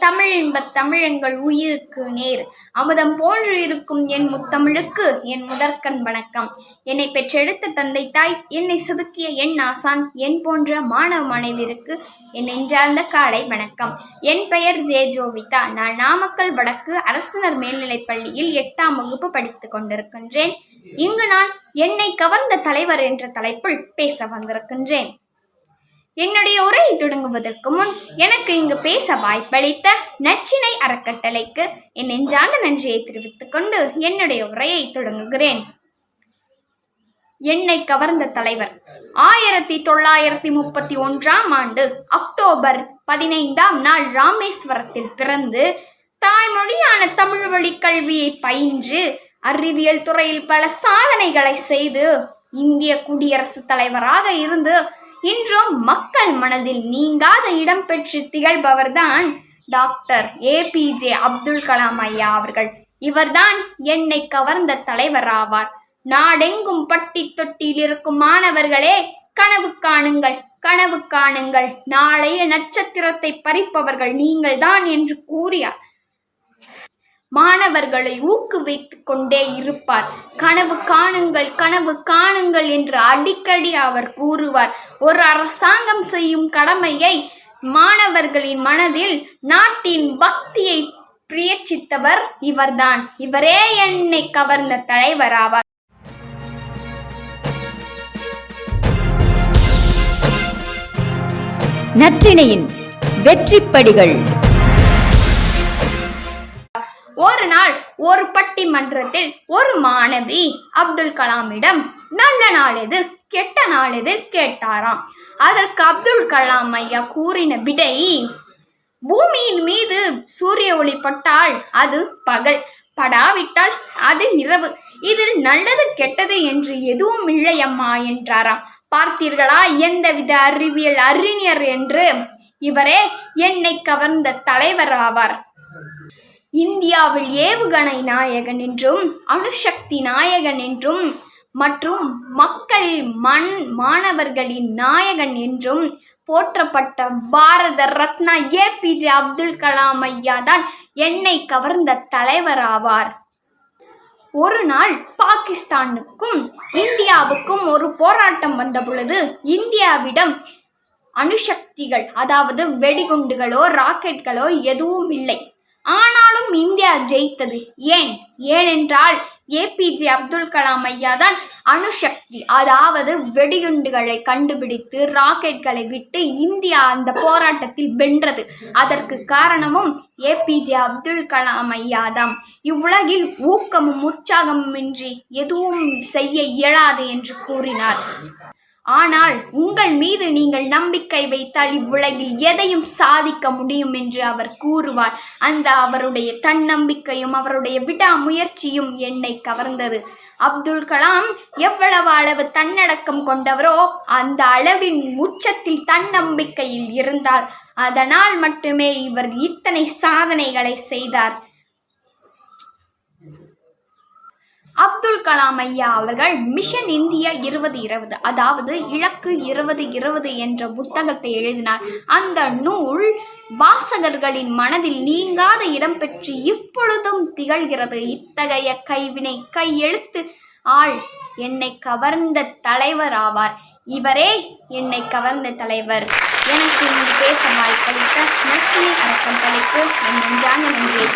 தமிழ் தமிழின்பத் தமிழெங்கள் உயிருக்கு நேர். அமுதம் போன்று இருக்கும் என் முத்தமிழுக்கு என் முதற்கண் வணக்கம். என்னை பெற்றெடுத்த தந்தை தாய் என்னை செதுக்கிய என் ஆசான் என் போன்ற மாணவ மனைவிற்கு என் நெஞ்சார்ந்த காலை வணக்கம். என் பெயர் ஜே ஜோவிதா. நான் நாமக்கல் வடக்கு அரசினர் மேல்நிலைப் பள்ளியில் எட்டாம் வகுப்பு படித்துக் கொண்டிருக்கின்றேன். இங்கு நான் என்னை கவர்ந்த தலைவர் என்ற தலைப்பில் பேச வந்திருக்கின்றேன். என்னுடைய உரையை தொடங்குவதற்கு முன் எனக்கு இங்கு பேச வாய்ப்பளித்த நச்சினை அறக்கட்டளைக்கு என் நெஞ்சார்ந்த நன்றியை தெரிவித்துக் கொண்டு என்னுடைய உரையை தொடங்குகிறேன். என்னை கவர்ந்த தலைவர் ஆயிரத்தி தொள்ளாயிரத்தி முப்பத்தி ஒன்றாம் ஆண்டு அக்டோபர் பதினைந்தாம் நாள் ராமேஸ்வரத்தில் பிறந்து தாய்மொழியான தமிழ் வழி கல்வியை பயின்று அறிவியல் துறையில் பல சாதனைகளை செய்து இந்திய குடியரசுத் தலைவராக இருந்து இன்றும் மக்கள் மனதில் நீங்காத இடம் பெற்று திகழ்பவர்தான் டாக்டர் ஏபிஜே அப்துல் கலாம் ஐயா அவர்கள். இவர்தான் என்னை கவர்ந்த தலைவர் ஆவார். நாடெங்கும் பட்டி தொட்டியில் இருக்கும் மாணவர்களே கனவு காணுங்கள் கனவு காணுங்கள். நாளைய நட்சத்திரத்தை பறிப்பவர்கள் நீங்கள்தான் என்று கூறியார் மாணவர்களை ஊக்குவித்துக் கொண்டே இருப்பார். கனவு காணுங்கள் கனவு காணுங்கள் என்று அடிக்கடி அவர் கூறுவார். ஒரு அரசாங்கம் செய்யும் கடமையை மாணவர்களின் மனதில் நாட்டின் பக்தியை பிரியச்சித்தவர் இவர்தான். இவரே என்னை கவர்ந்த தலைவர் ஆவார். நற்றிணையின் வெற்றிப்படிகள். ஒரு நாள் ஒரு பட்டிமன்றத்தில் ஒரு மாணவி அப்துல் கலாமிடம் நல்ல நாள் எது? கெட்ட நாள் எது? கேட்டாராம். அதற்கு அப்துல் கலாம் ஐயா கூறின விடை பூமியின் மீது சூரிய ஒளி பட்டால் அது பகல் படாவிட்டால் அது இரவு. இதில் நல்லது கெட்டது என்று எதுவும் இல்லையம்மா என்றாராம். பார்த்தீர்களா? எந்தவித அறிவியல் அறிஞர் என்று? இவரே என்னை கவர்ந்த தலைவர் ஆவார். இந்தியாவில் ஏவுகணை நாயகன் என்றும் அணுசக்தி நாயகன் என்றும் மற்றும் மக்கள் மண் மாணவர்களின் நாயகன் என்றும் போற்றப்பட்ட Bharat Ratna A P J Abdul Kalam ஐயா தான் என்னை கவர்ந்த தலைவர் ஆவார். ஒரு நாள் பாகிஸ்தானுக்கும் இந்தியாவுக்கும் ஒரு போராட்டம் வந்த பொழுது இந்தியாவிடம் அணுசக்திகள் அதாவது வெடிகுண்டுகளோ ராக்கெட்களோ எதுவும் இல்லை. ஆனாலும் இந்தியா ஜெயித்தது. ஏன்? ஏனென்றால் ஏபிஜே அப்துல் கலாம் ஐயா தான் அணுசக்தி அதாவது வெடிகுண்டுகளை கண்டுபிடித்து ராக்கெட்களை விட்டு இந்தியா அந்த போராட்டத்தில் வென்றது. அதற்கு காரணமும் ஏபிஜே அப்துல் கலாம் ஐயா தான் இவ்வுலகில் ஊக்கமும் உற்சாகமும் இன்றி எதுவும் செய்ய இயலாது என்று கூறினார். ஆனால் உங்கள் மீது நீங்கள் நம்பிக்கை வைத்தால் இவ்வுலகில் எதையும் சாதிக்க முடியும் என்று அவர் கூறுவார். அந்த அவருடைய தன்னம்பிக்கையும் அவருடைய விடாமுயற்சியும் என்னை கவர்ந்தது. அப்துல் கலாம் எவ்வளவு அளவு தன்னடக்கம் கொண்டவரோ அந்த அளவின் உச்சத்தில் தன்னம்பிக்கையில் இருந்தார். அதனால் மட்டுமே இவர் இத்தனை சாதனைகளை செய்தார். அப்துல் கலாம் ஐயா அவர்கள் மிஷன் இந்தியா இருபது இருபது அதாவது இலக்கு இருபது இருபது என்ற புத்தகத்தை எழுதினார். அந்த நூல் வாசகர்களின் மனதில் நீங்காத இடம் பெற்று இப்பொழுதும் திகழ்கிறது. இத்தகைய கைவினை கையெழுத்து ஆள் என்னை கவர்ந்த தலைவர் ஆவார். இவரே என்னை கவர்ந்த தலைவர். எனக்கு இங்கு பேச வாய்ப்பளித்த நச்சினை அறக்கட்டளைக்கு என் நெஞ்சான நன்றியை